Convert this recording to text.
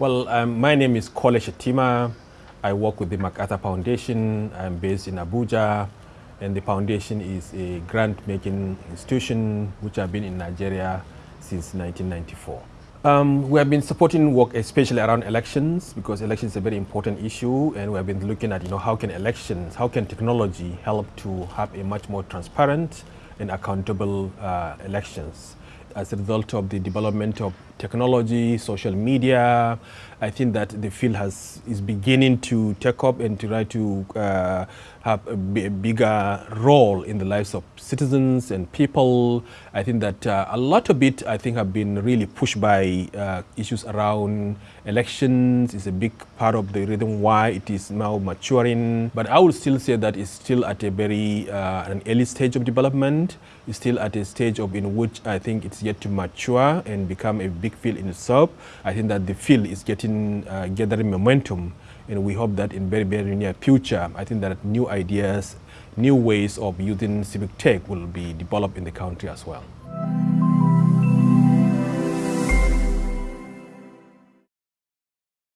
Well, um, my name is Kole Shettima. I work with the MacArthur Foundation. I'm based in Abuja, and the foundation is a grant-making institution which has been in Nigeria since 1994. Um, we have been supporting work especially around elections because elections is a very important issue and we have been looking at you know how can elections, how can technology help to have a much more transparent and accountable uh, elections as a result of the development of technology, social media. I think that the field has is beginning to take up and to try to uh, have a, bigger role in the lives of citizens and people. I think that uh, a lot of it, I think, have been really pushed by uh, issues around elections. It's a big part of the reason why it is now maturing. But I would still say that it's still at a very uh, an early stage of development. It's still at a stage of in which I think it's yet to mature and become a big field in itself. I think that the field is getting uh, gathering momentum, and we hope that in very very near future, I think that new ideas, new ways of using civic tech will be developed in the country as well.